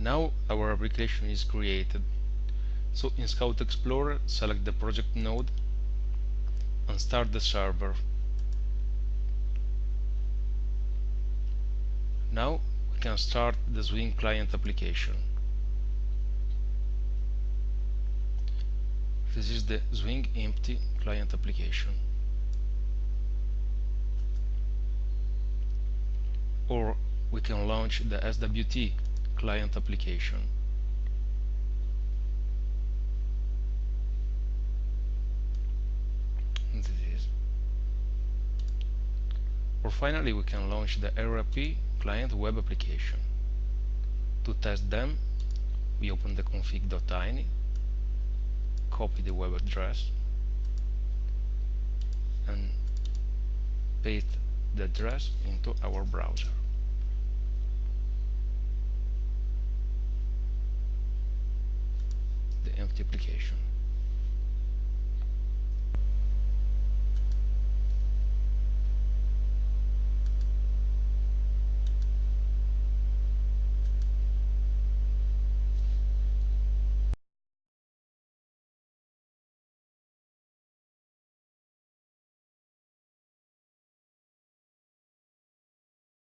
now our application is created. So in Scout Explorer select the project node and start the server. Now we can start the Swing client application. This is the Swing empty client application. Or we can launch the SWT client application. This is. Or finally we can launch the RAP client web application. To test them, we open the config.ini, copy the web address and paste the address into our browser. Application